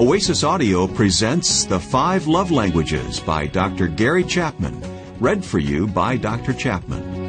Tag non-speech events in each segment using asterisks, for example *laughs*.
Oasis Audio presents The Five Love Languages by Dr. Gary Chapman, read for you by Dr. Chapman.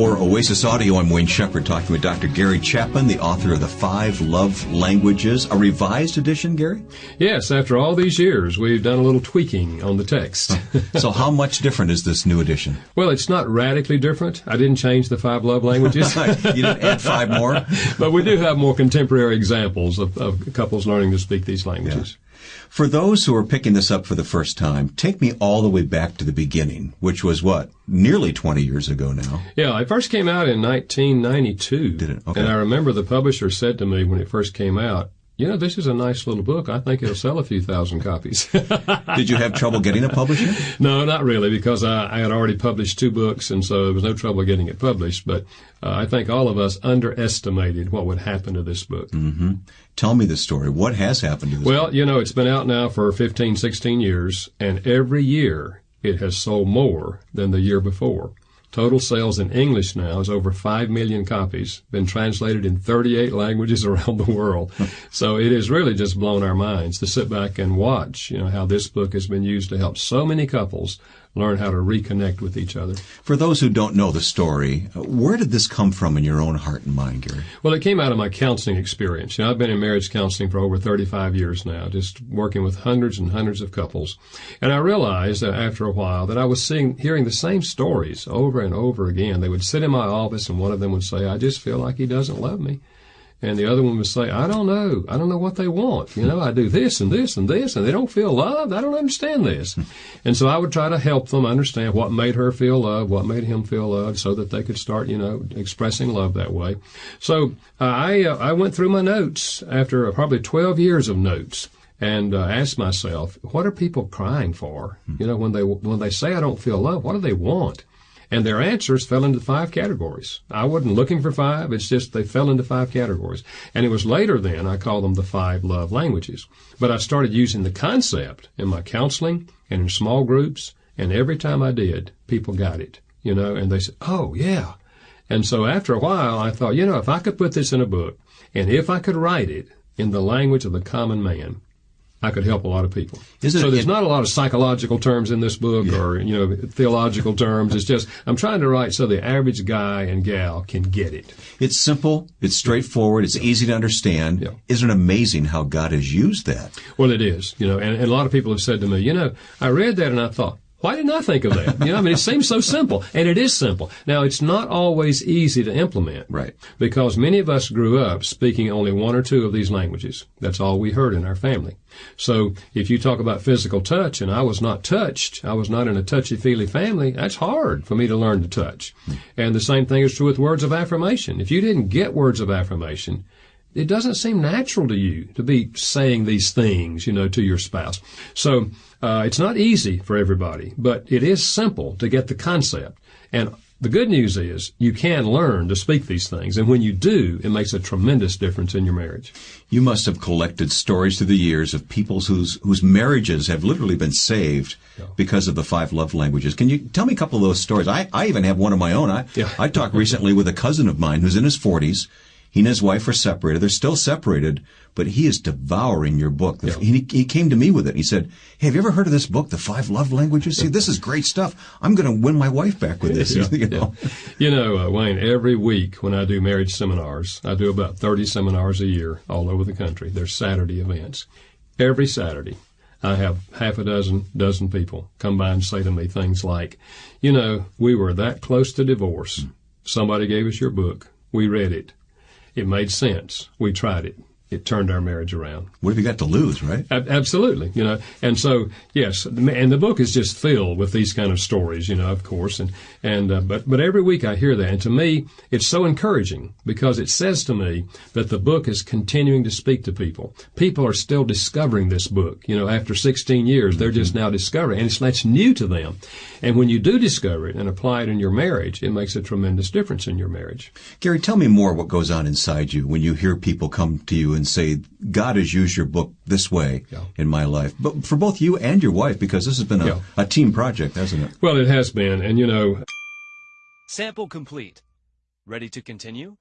For Oasis Audio, I'm Wayne Shepherd talking with Dr. Gary Chapman, the author of The Five Love Languages, a revised edition, Gary? Yes, after all these years, we've done a little tweaking on the text. so, how much different is this new edition? *laughs* Well, it's not radically different. I didn't change the five love languages. *laughs* you didn't add five more? *laughs* but we do have more contemporary examples of, of couples learning to speak these languages. Yeah. For those who are picking this up for the first time, take me all the way back to the beginning, which was what? Nearly 20 years ago now. Yeah, it first came out in 1992. Did it? Okay. And I remember the publisher said to me when it first came out, you know, this is a nice little book. I think it'll sell a few thousand copies. *laughs* Did you have trouble getting a publisher? *laughs* No, not really, because I, I, had already published two books, and so there was no trouble getting it published. But uh, I think all of us underestimated what would happen to this book. Mm-hmm. Tell me the story. What has happened to this Well, book? you know, it's been out now for 15, 16 years, and every year it has sold more than the year before. Total sales in English now is over 5 million copies, been translated in 38 languages *laughs* around the world. so it has really just blown our minds to sit back and watch, you know, how this book has been used to help so many couples learn how to reconnect with each other. For those who don't know the story, where did this come from in your own heart and mind, Gary? Well, it came out of my counseling experience. You know, I've been in marriage counseling for over 35 years now, just working with hundreds and hundreds of couples. And I realized that after a while that I was seeing, hearing the same stories over and over again. They would sit in my office and one of them would say, I just feel like he doesn't love me. And the other one would say, I don't know. I don't know what they want. You know, I do this and this and this and they don't feel loved. I don't understand this. *laughs* and so I would try to help them understand what made her feel loved, what made him feel loved so that they could start, you know, expressing love that way. So uh, I, uh, I went through my notes after probably 12 years of notes and uh, asked myself, what are people crying for? You know, when they, when they say I don't feel love, what do they want? And their answers fell into five categories. I wasn't looking for five. It's just they fell into five categories. And it was later then I called them the five love languages. But I started using the concept in my counseling and in small groups. And every time I did, people got it, you know, and they said, Oh, yeah. And so after a while, I thought, you know, if I could put this in a book and if I could write it in the language of the common man, I could help a lot of people. Isn't so it, there's it, not a lot of psychological terms in this book Yeah. or, you know, theological terms. It's just, I'm trying to write so the average guy and gal can get it. It's simple, it's straightforward, it's easy to understand. Yeah. Isn't it amazing how God has used that? Well, it is, you know, and, and a lot of people have said to me, you know, I read that and I thought, why didn't I think of that? You know, I mean, it seems so simple, and it is simple. Now, it's not always easy to implement. Right. Because many of us grew up speaking only one or two of these languages. That's all we heard in our family. So, if you talk about physical touch, and I was not touched, I was not in a touchy-feely family, that's hard for me to learn to touch. Hmm. And the same thing is true with words of affirmation. If you didn't get words of affirmation, it doesn't seem natural to you to be saying these things, you know, to your spouse. So uh, it's not easy for everybody, but it is simple to get the concept. And the good news is you can learn to speak these things, and when you do, it makes a tremendous difference in your marriage. You must have collected stories through the years of peoples whose whose marriages have literally been saved because of the five love languages. Can you tell me a couple of those stories? I, I even have one of my own. I Yeah. I talked recently with a cousin of mine who's in his forties. He and his wife are separated. They're still separated, but he is devouring your book. The- He, he came to me with it. He said, hey, have you ever heard of this book, The Five Love Languages? See, this is great stuff. I'm going to win my wife back with this. *laughs* you know? You know, uh, Wayne, every week when I do marriage seminars, I do about 30 seminars a year all over the country. They're Saturday events. Every Saturday, I have half a dozen, dozen people come by and say to me things like, you know, we were that close to divorce. Somebody gave us your book. We read it. It made sense. We tried it. It turned our marriage around. What have you got to lose, right? Ab- Absolutely, you know, and so yes, and the book is just filled with these kind of stories, you know, of course, and and uh, but but every week I hear that, and to me it's so encouraging because it says to me that the book is continuing to speak to people. People are still discovering this book, you know, after 16 years, they're just now discovering, and it's that's new to them, and when you do discover it and apply it in your marriage, it makes a tremendous difference in your marriage. Gary, tell me more what goes on inside you when you hear people come to you and say, God has used your book this way Yeah. in my life. But for both you and your wife, because this has been a, Yeah. a team project, hasn't it? Well, it has been, and you know, Sample complete. Ready to continue?